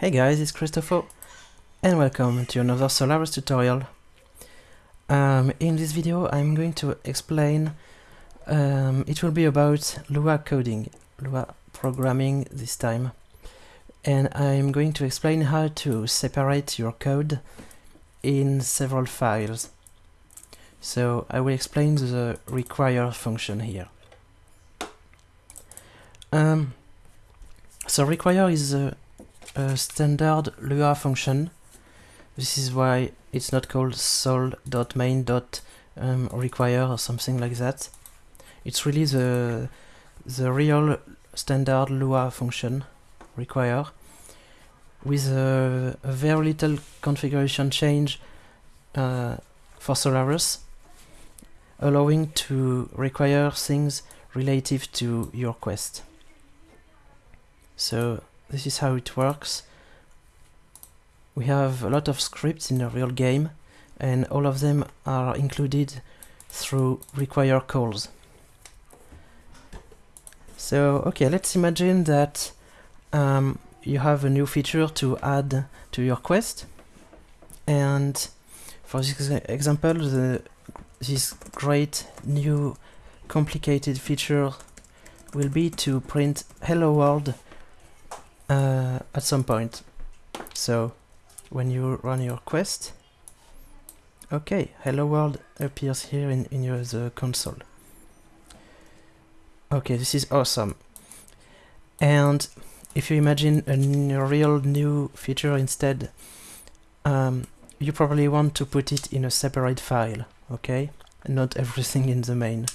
Hey guys, it's Christopho and welcome to another Solarus tutorial. Um, in this video I'm going to explain, um, it will be about Lua coding, Lua programming this time. And I'm going to explain how to separate your code in several files. So I will explain the require function here. Um, so require is a a standard Lua function. This is why it's not called sol.main.require or something like that. It's really the the real standard Lua function require with a, a very little configuration change uh, for Solarus allowing to require things relative to your quest. So this is how it works. We have a lot of scripts in a real game and all of them are included through require calls. So, okay, let's imagine that um, you have a new feature to add to your quest and for this example, the, this great new complicated feature will be to print hello world uh, at some point. So when you run your quest, okay, hello world appears here in, in your the console. Okay, this is awesome. And if you imagine a real new feature instead, um, you probably want to put it in a separate file, okay? Not everything in the main.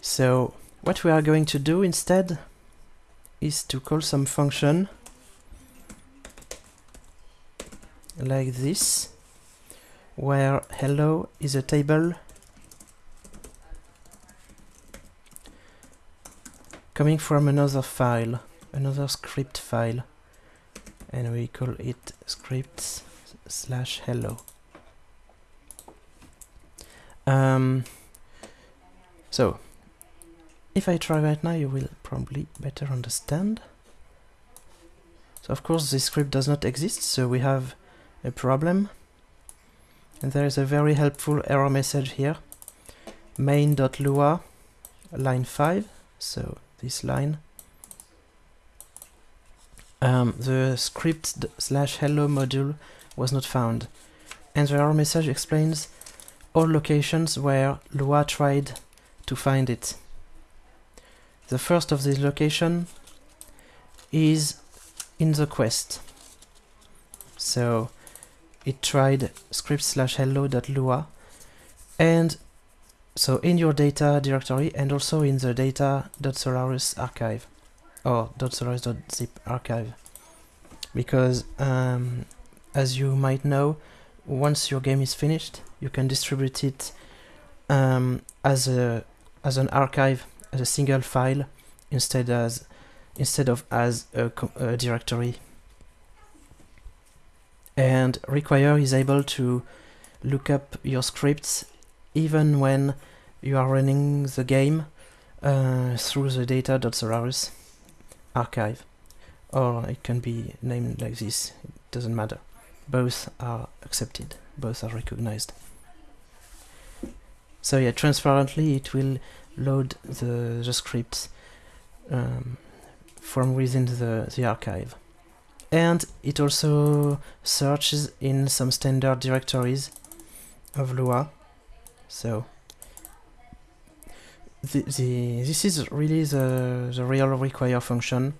So what we are going to do instead is to call some function like this where hello is a table coming from another file another script file and we call it scripts slash hello. Um, so if I try right now, you will probably better understand. So of course this script does not exist, so we have a problem. And there is a very helpful error message here. main.lua line 5, so this line. Um, the script slash hello module was not found. And the error message explains all locations where Lua tried to find it. The first of these location is in the quest. So it tried script slash hello.lua and so in your data directory and also in the data.solarus archive or .solarus.zip archive because um, as you might know once your game is finished you can distribute it um, as a as an archive as a single file instead as instead of as a, a directory. And require is able to look up your scripts even when you are running the game uh, through the data.solarus archive. Or it can be named like this it doesn't matter. Both are accepted both are recognized so yeah transparently it will load the, the scripts um, from within the, the archive. And it also searches in some standard directories of Lua. So the, the this is really the, the real require function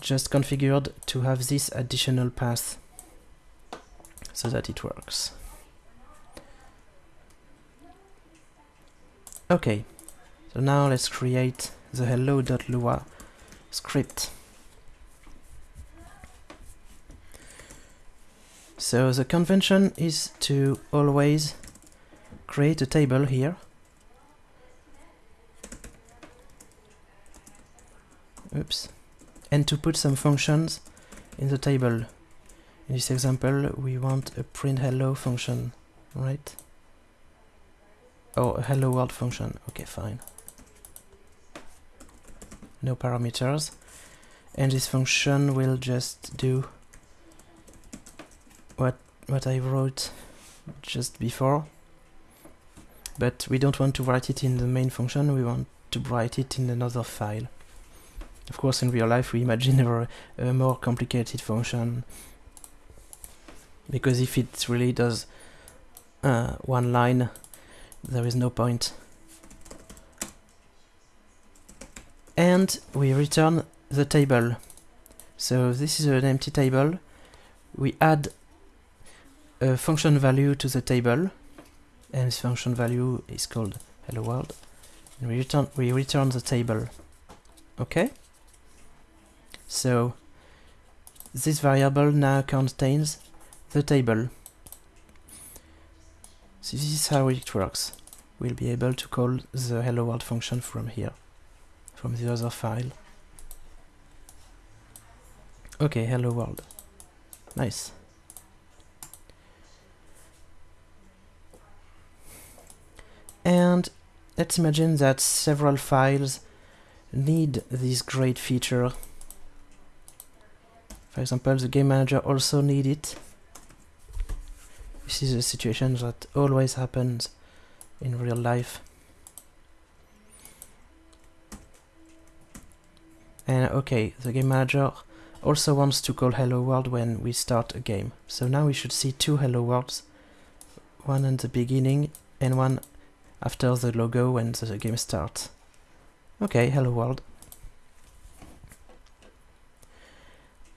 just configured to have this additional path so that it works. Okay, so now let's create the hello.lua script. So the convention is to always create a table here. Oops. And to put some functions in the table. In this example, we want a print hello function, right? Oh, hello world function. Okay, fine. No parameters. and this function will just do what what I wrote just before but we don't want to write it in the main function we want to write it in another file of course in real life we imagine a, a more complicated function because if it really does uh, one line there is no point. And we return the table. So this is an empty table. We add a function value to the table. And this function value is called hello world. And we return we return the table. Okay? So this variable now contains the table so this is how it works. We'll be able to call the hello world function from here from the other file. Okay hello world. Nice. And let's imagine that several files need this great feature. For example the game manager also need it this is a situation that always happens in real life and okay the game manager also wants to call hello world when we start a game so now we should see two hello worlds one at the beginning and one after the logo when the game starts. Okay, hello world.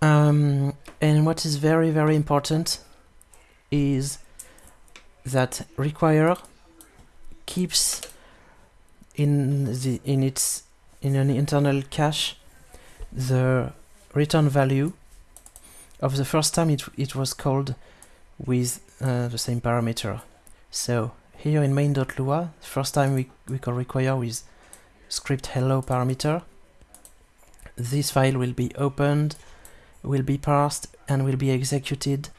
Um, and what is very very important is that require keeps in the in its in an internal cache the return value of the first time it, it was called with uh, the same parameter. So here in main.lua, first time we, we call require with script hello parameter. This file will be opened, will be parsed, and will be executed.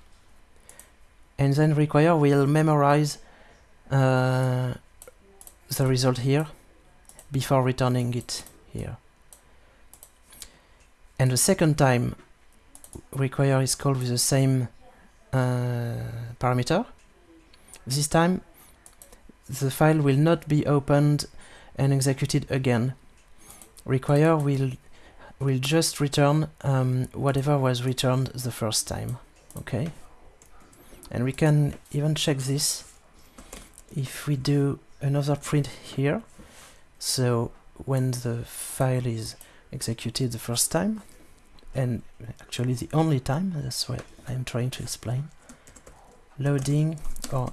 And then require will memorize uh, the result here before returning it here. And the second time require is called with the same uh, parameter. This time the file will not be opened and executed again. Require will will just return um, whatever was returned the first time. Okay, and we can even check this if we do another print here. So when the file is executed the first time, and actually the only time, that's what I'm trying to explain. Loading or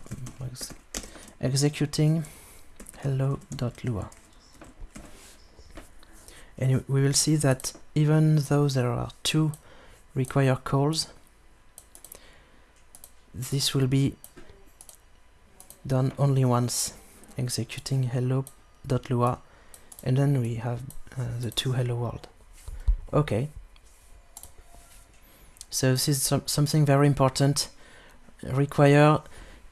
executing hello.lua and we will see that even though there are two require calls this will be done only once executing hello.lua and then we have uh, the two hello world okay so this is some, something very important require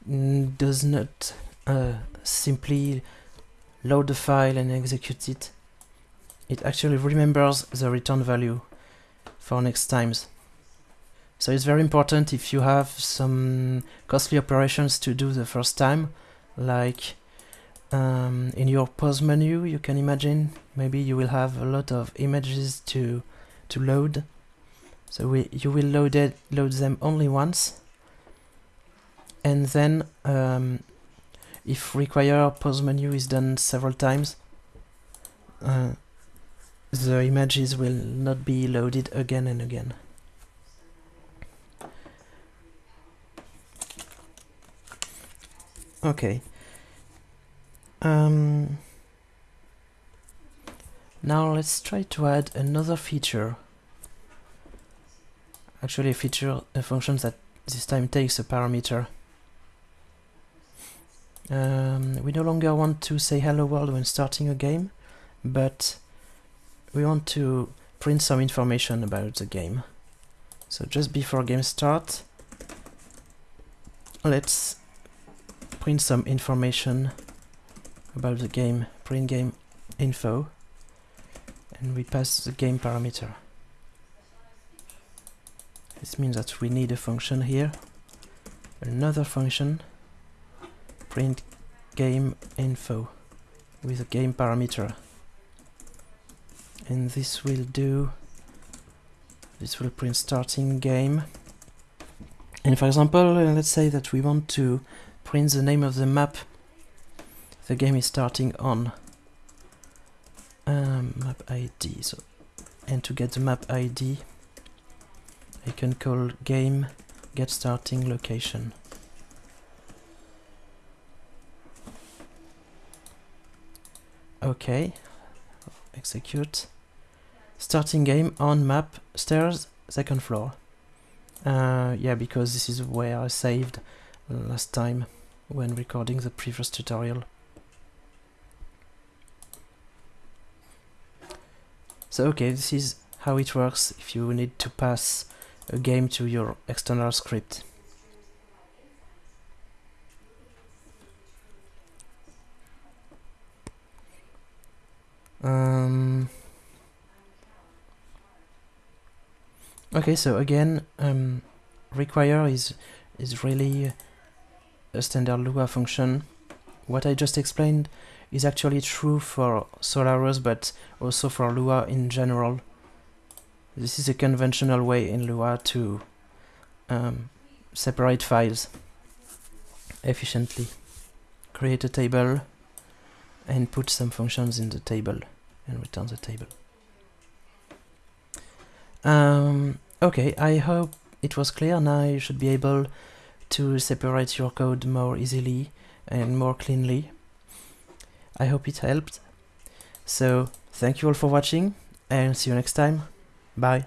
mm, does not uh, simply load the file and execute it. It actually remembers the return value for next times. So it's very important if you have some costly operations to do the first time, like um, in your pause menu, you can imagine maybe you will have a lot of images to to load. So we, you will load it, load them only once, and then um, if require pause menu is done several times, uh, the images will not be loaded again and again. Okay. Um, now let's try to add another feature. Actually a feature, a function that this time takes a parameter. Um, we no longer want to say hello world when starting a game, but we want to print some information about the game. So just before game start, let's print some information about the game, print game info, and we pass the game parameter. This means that we need a function here, another function, print game info with a game parameter. And this will do, this will print starting game. And for example, uh, let's say that we want to print the name of the map the game is starting on. Um, map ID, so and to get the map ID I can call game get starting location. Okay, execute. Starting game on map stairs second floor. Uh, yeah, because this is where I saved last time when recording the previous tutorial. So okay, this is how it works if you need to pass a game to your external script. Um, okay, so again, um, require is is really a standard Lua function. What I just explained is actually true for Solarus, but also for Lua in general. This is a conventional way in Lua to um, separate files efficiently. Create a table and put some functions in the table and return the table. Um, okay, I hope it was clear. Now you should be able to separate your code more easily and more cleanly. I hope it helped. So, thank you all for watching and see you next time. Bye.